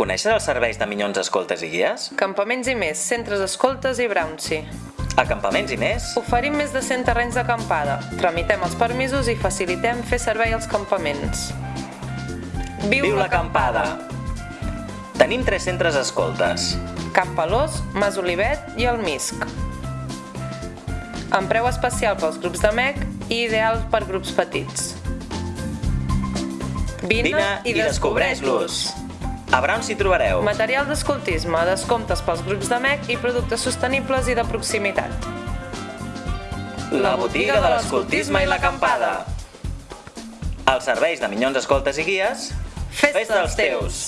Coneixes els serveis de Minyons Escoltes i Guies? Campaments i més, centres escoltes i Brownsi. Acampaments i més? Oferim més de 100 terrenys d'acampada. Tramitem els permisos i facilitem fer servei als campaments. Viu l'acampada! Tenim tres centres escoltes. Camp Pelós, Mas Olivet i el Misc. Amb preu especial pels grups de MEC i ideal per grups petits. Vine i descobreix-los! A Brown s'hi trobareu. Material d'escoltisme, descomptes pels grups de MEC i productes sostenibles i de proximitat. La botiga de l'escoltisme i l'acampada. Els serveis de Minyons Escoltes i Guies, Fes fes dels teus.